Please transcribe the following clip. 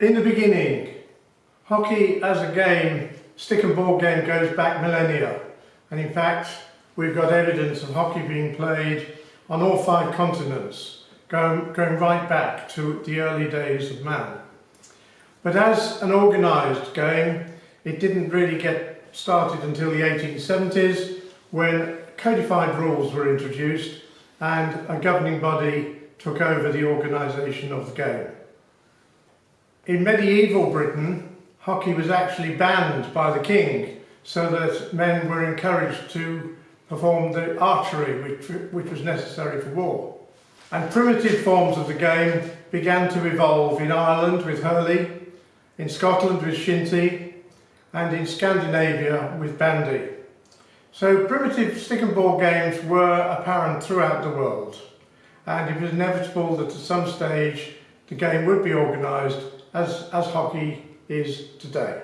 In the beginning, hockey as a game, stick and ball game goes back millennia. And in fact, we've got evidence of hockey being played on all five continents, going, going right back to the early days of man. But as an organised game, it didn't really get started until the 1870s when codified rules were introduced and a governing body took over the organisation of the game. In medieval Britain, hockey was actually banned by the king so that men were encouraged to perform the archery which, which was necessary for war. And primitive forms of the game began to evolve in Ireland with hurley, in Scotland with shinty, and in Scandinavia with bandy. So primitive stick and ball games were apparent throughout the world and it was inevitable that at some stage the game would be organised as, as hockey is today.